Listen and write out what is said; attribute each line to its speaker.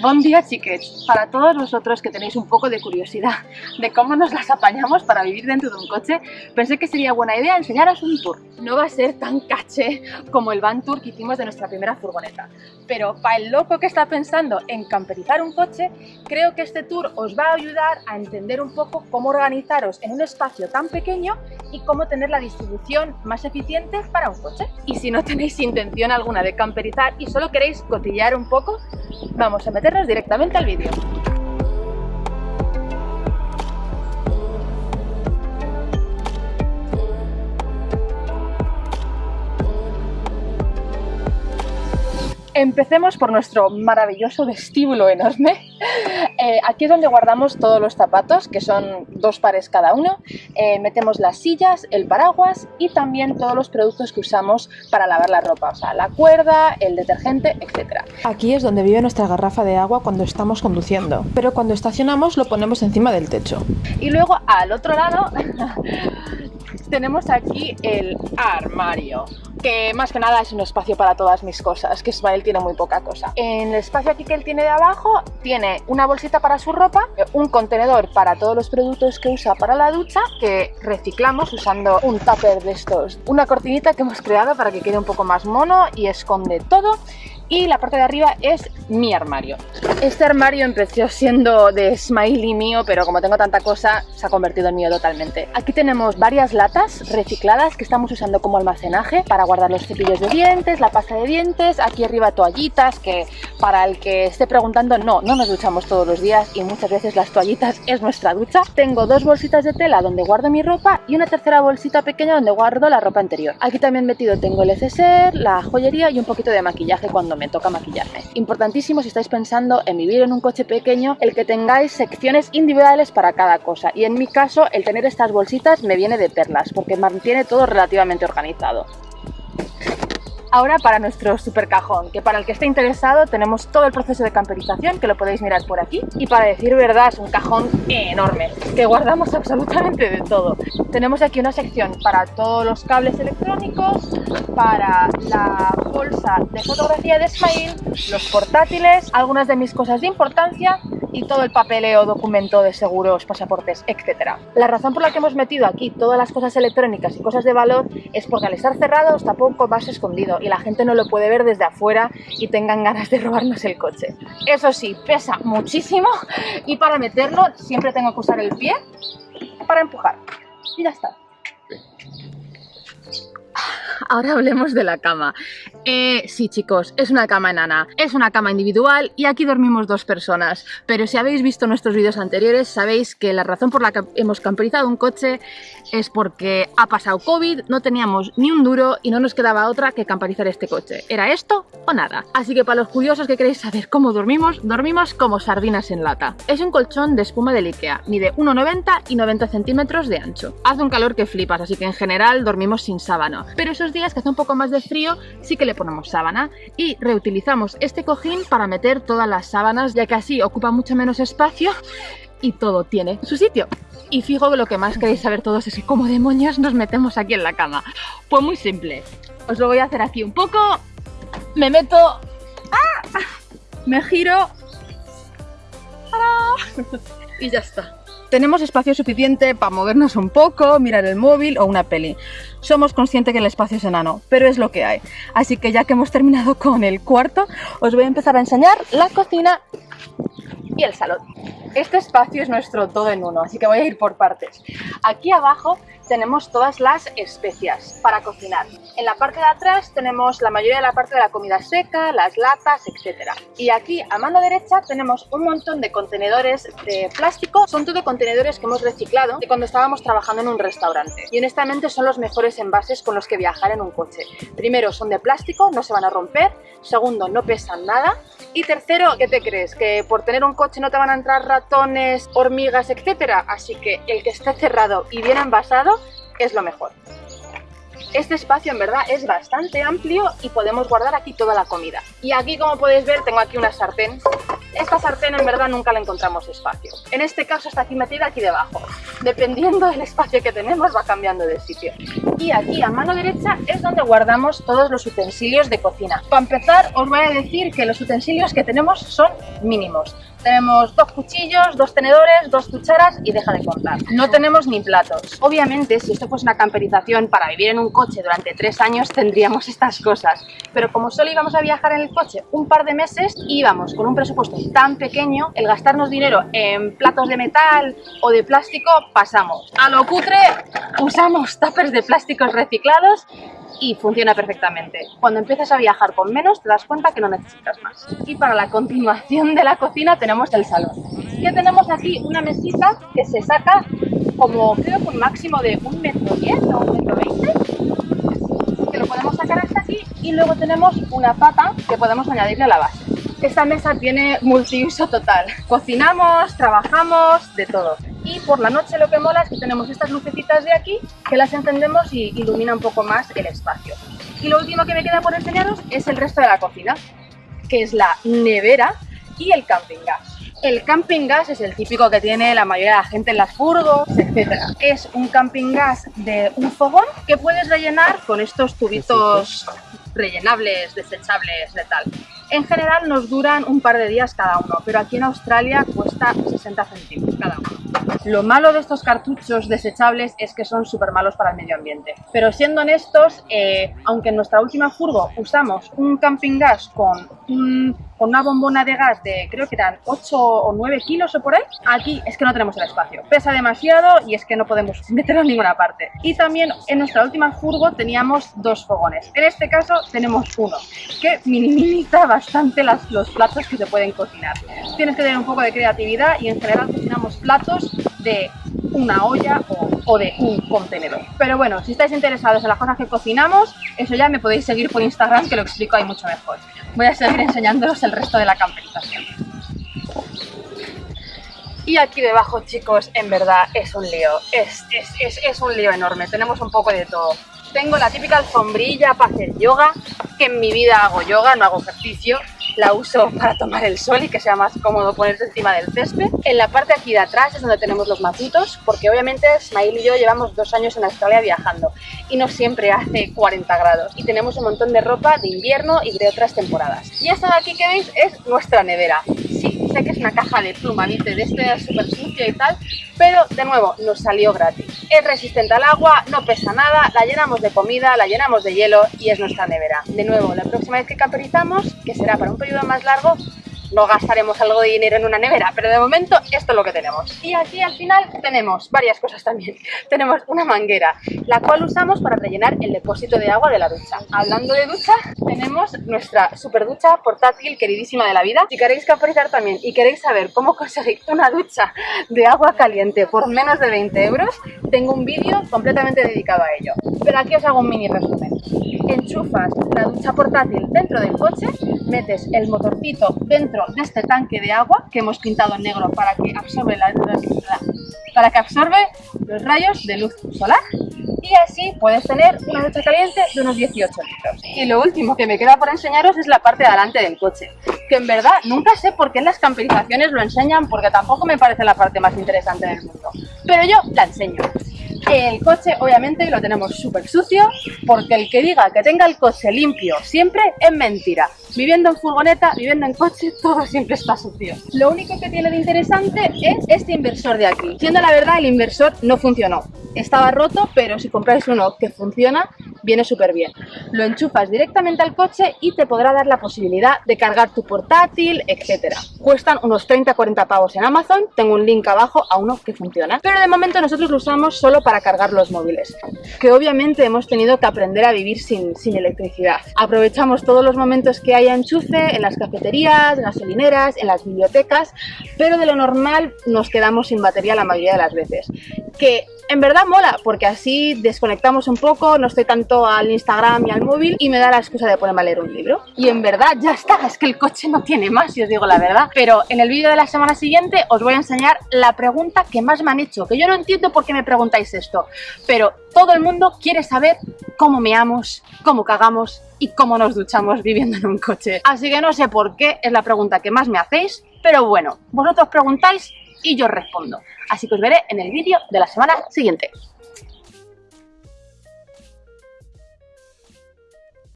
Speaker 1: Buen día, chiquets. Para todos vosotros que tenéis un poco de curiosidad de cómo nos las apañamos para vivir dentro de un coche, pensé que sería buena idea enseñaros un tour. No va a ser tan caché como el van tour que hicimos de nuestra primera furgoneta, pero para el loco que está pensando en camperizar un coche, creo que este tour os va a ayudar a entender un poco cómo organizaros en un espacio tan pequeño y cómo tener la distribución más eficiente para un coche. Y si no tenéis intención alguna de camperizar y solo queréis cotillar un poco, vamos a meternos directamente al vídeo. Empecemos por nuestro maravilloso vestíbulo enorme. Eh, aquí es donde guardamos todos los zapatos, que son dos pares cada uno. Eh, metemos las sillas, el paraguas y también todos los productos que usamos para lavar la ropa, o sea, la cuerda, el detergente, etc. Aquí es donde vive nuestra garrafa de agua cuando estamos conduciendo, pero cuando estacionamos lo ponemos encima del techo. Y luego al otro lado tenemos aquí el armario que más que nada es un espacio para todas mis cosas, que Ismael tiene muy poca cosa. En el espacio aquí que él tiene de abajo, tiene una bolsita para su ropa, un contenedor para todos los productos que usa para la ducha, que reciclamos usando un tupper de estos. Una cortinita que hemos creado para que quede un poco más mono y esconde todo y la parte de arriba es mi armario. Este armario empezó siendo de Smiley mío, pero como tengo tanta cosa, se ha convertido en mío totalmente. Aquí tenemos varias latas recicladas que estamos usando como almacenaje para guardar los cepillos de dientes, la pasta de dientes, aquí arriba toallitas, que para el que esté preguntando, no, no nos duchamos todos los días y muchas veces las toallitas es nuestra ducha. Tengo dos bolsitas de tela donde guardo mi ropa y una tercera bolsita pequeña donde guardo la ropa anterior. Aquí también metido tengo el neceser, la joyería y un poquito de maquillaje cuando me toca maquillarme. Importantísimo si estáis pensando en vivir en un coche pequeño, el que tengáis secciones individuales para cada cosa. Y en mi caso, el tener estas bolsitas me viene de perlas, porque mantiene todo relativamente organizado. Ahora para nuestro super cajón, que para el que esté interesado tenemos todo el proceso de camperización, que lo podéis mirar por aquí. Y para decir verdad, es un cajón enorme, que guardamos absolutamente de todo. Tenemos aquí una sección para todos los cables electrónicos, para la bolsa de fotografía de Smile, los portátiles, algunas de mis cosas de importancia y todo el papeleo, documento de seguros, pasaportes, etc. La razón por la que hemos metido aquí todas las cosas electrónicas y cosas de valor es porque al estar cerrado está poco más y la gente no lo puede ver desde afuera y tengan ganas de robarnos el coche. Eso sí, pesa muchísimo y para meterlo siempre tengo que usar el pie para empujar. Y ya está. Ahora hablemos de la cama. Eh, sí, chicos, es una cama enana, es una cama individual y aquí dormimos dos personas. Pero si habéis visto nuestros vídeos anteriores, sabéis que la razón por la que hemos camperizado un coche es porque ha pasado COVID, no teníamos ni un duro y no nos quedaba otra que camperizar este coche. ¿Era esto o nada? Así que para los curiosos que queréis saber cómo dormimos, dormimos como sardinas en lata. Es un colchón de espuma del Ikea, mide 1,90 y 90 centímetros de ancho. Hace un calor que flipas, así que en general dormimos sin sábana. Pero esos que hace un poco más de frío, sí que le ponemos sábana y reutilizamos este cojín para meter todas las sábanas, ya que así ocupa mucho menos espacio y todo tiene su sitio. Y fijo que lo que más queréis saber todos es cómo demonios nos metemos aquí en la cama. Pues muy simple. Os lo voy a hacer aquí un poco. Me meto... ¡Ah! Me giro... Y ya está. Tenemos espacio suficiente para movernos un poco, mirar el móvil o una peli. Somos conscientes que el espacio es enano, pero es lo que hay. Así que ya que hemos terminado con el cuarto, os voy a empezar a enseñar la cocina y el salón. Este espacio es nuestro todo en uno, así que voy a ir por partes. Aquí abajo tenemos todas las especias para cocinar. En la parte de atrás tenemos la mayoría de la parte de la comida seca, las latas, etc. Y aquí a mano derecha tenemos un montón de contenedores de plástico. Son todo contenedores que hemos reciclado de cuando estábamos trabajando en un restaurante. Y honestamente son los mejores envases con los que viajar en un coche. Primero, son de plástico, no se van a romper. Segundo, no pesan nada. Y tercero, ¿qué te crees? ¿Que por tener un coche no te van a entrar ratones, hormigas, etcétera? Así que el que esté cerrado y bien envasado es lo mejor. Este espacio en verdad es bastante amplio y podemos guardar aquí toda la comida. Y aquí como podéis ver tengo aquí una sartén Esta sartén en verdad nunca le encontramos espacio. En este caso está aquí metida aquí debajo. Dependiendo del espacio que tenemos va cambiando de sitio. Y aquí a mano derecha es donde guardamos todos los utensilios de cocina. Para empezar os voy a decir que los utensilios que tenemos son mínimos. Tenemos dos cuchillos, dos tenedores, dos cucharas y deja de contar. No tenemos ni platos. Obviamente, si esto fuese una camperización para vivir en un coche durante tres años, tendríamos estas cosas. Pero como solo íbamos a viajar en el coche un par de meses, íbamos con un presupuesto tan pequeño, el gastarnos dinero en platos de metal o de plástico, pasamos. A lo cutre, usamos tuppers de plásticos reciclados y funciona perfectamente. Cuando empiezas a viajar con menos te das cuenta que no necesitas más. Y para la continuación de la cocina el salón. Que tenemos aquí una mesita que se saca como creo que un máximo de un metro diez o un metro veinte que lo podemos sacar hasta aquí y luego tenemos una pata que podemos añadirle a la base. Esta mesa tiene multiuso total. Cocinamos, trabajamos, de todo. Y por la noche lo que mola es que tenemos estas lucecitas de aquí que las encendemos y ilumina un poco más el espacio. Y lo último que me queda por enseñaros es el resto de la cocina, que es la nevera y el camping gas. El camping gas es el típico que tiene la mayoría de la gente en las furgos, etc. Es un camping gas de un fogón que puedes rellenar con estos tubitos rellenables, desechables, de tal. En general nos duran un par de días cada uno, pero aquí en Australia cuesta 60 céntimos cada uno. Lo malo de estos cartuchos desechables es que son súper malos para el medio ambiente. Pero siendo honestos, eh, aunque en nuestra última furgo usamos un camping gas con un con una bombona de gas de creo que eran 8 o 9 kilos o por ahí, aquí es que no tenemos el espacio. Pesa demasiado y es que no podemos meterlo en ninguna parte. Y también en nuestra última furgo teníamos dos fogones. En este caso tenemos uno, que minimiza bastante los platos que se pueden cocinar. Tienes que tener un poco de creatividad y en general cocinamos platos de una olla o, de un contenedor. Pero bueno, si estáis interesados en las cosas que cocinamos, eso ya me podéis seguir por Instagram que lo explico ahí mucho mejor voy a seguir enseñándolos el resto de la camperización. Y aquí debajo, chicos, en verdad es un lío, es, es, es, es un lío enorme, tenemos un poco de todo. Tengo la típica alfombrilla para hacer yoga, que en mi vida hago yoga, no hago ejercicio, la uso para tomar el sol y que sea más cómodo ponerse encima del césped. En la parte aquí de atrás es donde tenemos los matitos, porque obviamente Ismail y yo llevamos dos años en Australia viajando y no siempre hace 40 grados y tenemos un montón de ropa de invierno y de otras temporadas. Y esta de aquí que veis es nuestra nevera. Sí, sé que es una caja de pluma, ¿viste? De este súper sucia y tal, pero de nuevo nos salió gratis. Es resistente al agua, no pesa nada, la llenamos de comida, la llenamos de hielo y es nuestra nevera. De nuevo, la próxima vez que camperizamos, que será para un periodo más largo, no gastaremos algo de dinero en una nevera, pero de momento esto es lo que tenemos. Y aquí al final tenemos varias cosas también. tenemos una manguera, la cual usamos para rellenar el depósito de agua de la ducha. Hablando de ducha, tenemos nuestra super ducha portátil queridísima de la vida. Si queréis capacitar también y queréis saber cómo conseguir una ducha de agua caliente por menos de 20 euros, tengo un vídeo completamente dedicado a ello. Pero aquí os hago un mini resumen. Enchufas la ducha portátil dentro del coche, metes el motorcito dentro de este tanque de agua que hemos pintado en negro para que absorbe, los rayos de luz solar y así puedes tener una ducha caliente de unos 18 litros. Y lo último que me queda por enseñaros es la parte de adelante del coche, que en verdad nunca sé por qué en las camperizaciones lo enseñan porque tampoco me parece la parte más interesante del mundo, pero yo la enseño. El coche obviamente lo tenemos súper sucio porque el que diga que tenga el coche limpio siempre es mentira. Viviendo en furgoneta, viviendo en coche, todo siempre está sucio. Lo único que tiene de interesante es este inversor de aquí. Siendo la verdad, el inversor no funcionó. Estaba roto, pero si compráis uno que funciona, viene súper bien. Lo enchufas directamente al coche y te podrá dar la posibilidad de cargar tu portátil, etc. Cuestan unos 30-40 pavos en Amazon, tengo un link abajo a uno que funciona. Pero de momento nosotros lo usamos solo para cargar los móviles, que obviamente hemos tenido que aprender a vivir sin, sin electricidad. Aprovechamos todos los momentos que haya enchufe en las cafeterías, gasolineras, en las bibliotecas, pero de lo normal nos quedamos sin batería la mayoría de las veces. Que en verdad mola, porque así desconectamos un poco, no estoy tanto al Instagram y al móvil y me da la excusa de ponerme a leer un libro. Y en verdad ya está, es que el coche no tiene más, si os digo la verdad. Pero en el vídeo de la semana siguiente os voy a enseñar la pregunta que más me han hecho, que yo no entiendo por qué me preguntáis esto, pero todo el mundo quiere saber cómo meamos, cómo cagamos y cómo nos duchamos viviendo en un coche. Así que no sé por qué, es la pregunta que más me hacéis,
Speaker 2: Pero bueno, vosotros preguntáis y yo respondo. Así que os veré en el vídeo de la semana siguiente.